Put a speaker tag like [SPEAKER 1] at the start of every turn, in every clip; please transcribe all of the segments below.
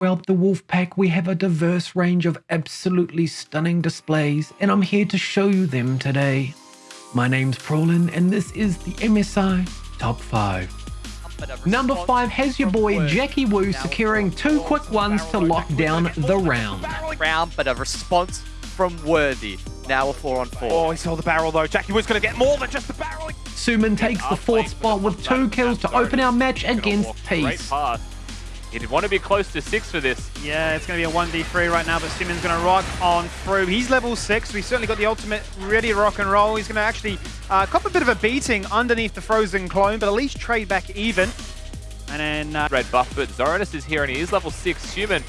[SPEAKER 1] Throughout the Wolfpack, we have a diverse range of absolutely stunning displays, and I'm here to show you them today. My name's Prolin, and this is the MSI Top 5. Number 5 has your boy Jackie Wu securing two quick ones to lock down the round.
[SPEAKER 2] Round, but a response from Worthy. Now a 4 on 4.
[SPEAKER 3] Oh, he saw the barrel though. Jackie Wu's going to get more than just the barrel.
[SPEAKER 1] Suman takes the fourth spot with two kills to open our match against Peace.
[SPEAKER 4] He'd want to be close to six for this.
[SPEAKER 3] Yeah, it's going to be a 1v3 right now, but Simon's going to rock on through. He's level 6. We certainly got the ultimate ready to rock and roll. He's going to actually uh, cop a bit of a beating underneath the frozen clone, but at least trade back even. And then... Uh,
[SPEAKER 4] Red buff, but Zoranus is here and he is level 6. Human,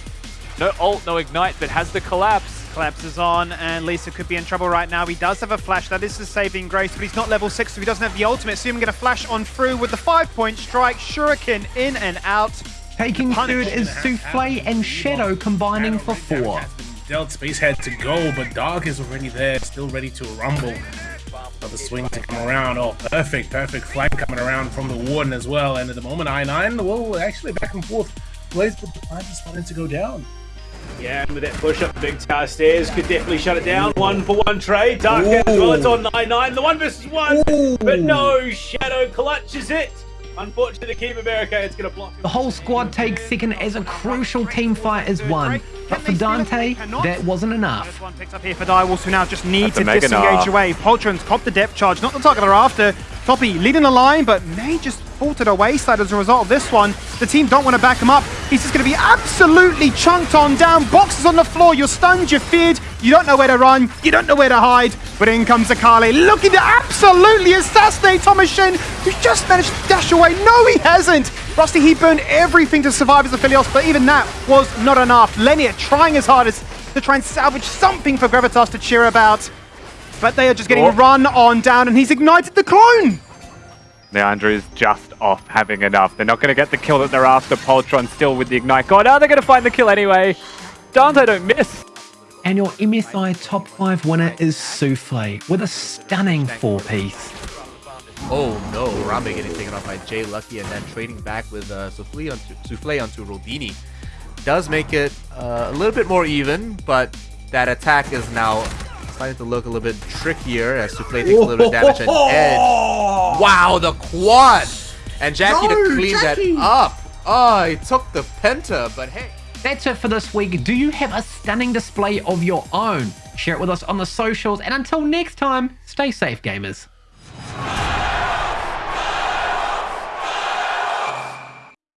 [SPEAKER 4] no ult, no ignite, but has the collapse.
[SPEAKER 3] Collapses on, and Lisa could be in trouble right now. He does have a flash. That is the saving grace, but he's not level 6, so he doesn't have the ultimate. Suman going to flash on through with the 5-point strike. Shuriken in and out.
[SPEAKER 1] Taking third is Souffle and Shadow combining for four.
[SPEAKER 5] Dealt Space had to go, but Dark is already there, still ready to rumble. For the swing to come around. Oh, perfect, perfect flank coming around from the Warden as well. And at the moment, I9, well, actually back and forth plays, but the fight is starting to go down.
[SPEAKER 6] Yeah, and with that push up big tower stairs, could definitely shut it down. One for one trade. Dark as well, it's on 9-9. The one versus one, Ooh. but no, Shadow clutches it. Unfortunately, the Keeper Barricade is going to block.
[SPEAKER 1] The whole squad takes second as a crucial team fight is won. But for Dante, that wasn't enough.
[SPEAKER 3] This one picks up here for Direwolves, who now just need to disengage away. Poltron's copped the depth charge, not the target they're after. Toppy leading the line, but may just fall to the wayside as a result of this one. The team don't want to back him up. He's just going to be absolutely chunked on down. Boxes on the floor. You're stunned, you're feared. You don't know where to run. You don't know where to hide. But in comes Akali, looking to absolutely assassinate Thomas Shen, who's just managed to dash away. No, he hasn't. Rusty, he burned everything to survive as Aphelios, but even that was not enough. Lenia trying his hardest to try and salvage something for Gravitas to cheer about. But they are just getting oh. run on down, and he's ignited the clone.
[SPEAKER 4] is just off having enough. They're not going to get the kill that they're after. Poltron still with the Ignite God. Oh, they're going to find the kill anyway. Dante don't miss.
[SPEAKER 1] And your MSI top 5 winner is Souffle with a stunning 4-piece.
[SPEAKER 7] Oh no, Rambe getting taken off by Jay Lucky and then trading back with uh, Souffle onto, Souffle onto Rodini. Does make it uh, a little bit more even, but that attack is now starting to look a little bit trickier as Souffle takes a little bit of damage and Edge. Wow, the quad! And Jackie no, to clean Jackie. that up. Oh, he took the Penta, but hey.
[SPEAKER 1] That's it for this week. Do you have a stunning display of your own? Share it with us on the socials, and until next time, stay safe, gamers.